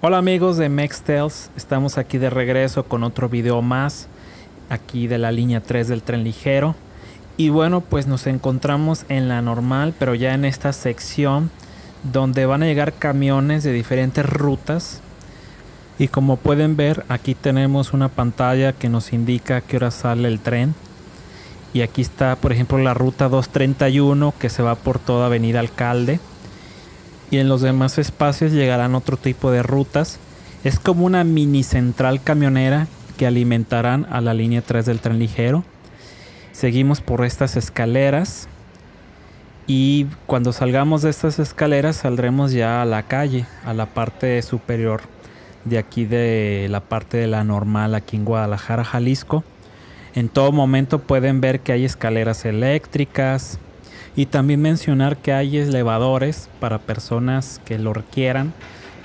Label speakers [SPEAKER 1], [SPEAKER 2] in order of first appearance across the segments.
[SPEAKER 1] Hola amigos de Mextels, estamos aquí de regreso con otro video más, aquí de la línea 3 del tren ligero. Y bueno, pues nos encontramos en la normal, pero ya en esta sección donde van a llegar camiones de diferentes rutas. Y como pueden ver, aquí tenemos una pantalla que nos indica qué hora sale el tren. Y aquí está, por ejemplo, la ruta 231 que se va por toda Avenida Alcalde y en los demás espacios llegarán otro tipo de rutas. Es como una mini central camionera que alimentarán a la línea 3 del tren ligero. Seguimos por estas escaleras y cuando salgamos de estas escaleras saldremos ya a la calle, a la parte superior de aquí de la parte de la normal aquí en Guadalajara, Jalisco. En todo momento pueden ver que hay escaleras eléctricas, y también mencionar que hay elevadores para personas que lo requieran,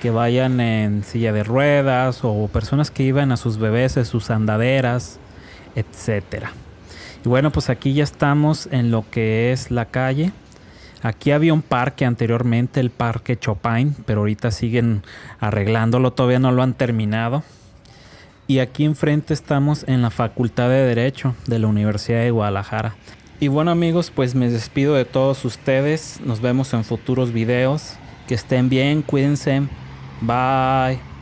[SPEAKER 1] que vayan en silla de ruedas o personas que iban a sus bebés en sus andaderas, etcétera. Y bueno, pues aquí ya estamos en lo que es la calle. Aquí había un parque anteriormente, el Parque Chopin, pero ahorita siguen arreglándolo, todavía no lo han terminado. Y aquí enfrente estamos en la Facultad de Derecho de la Universidad de Guadalajara. Y bueno amigos, pues me despido de todos ustedes. Nos vemos en futuros videos. Que estén bien, cuídense. Bye.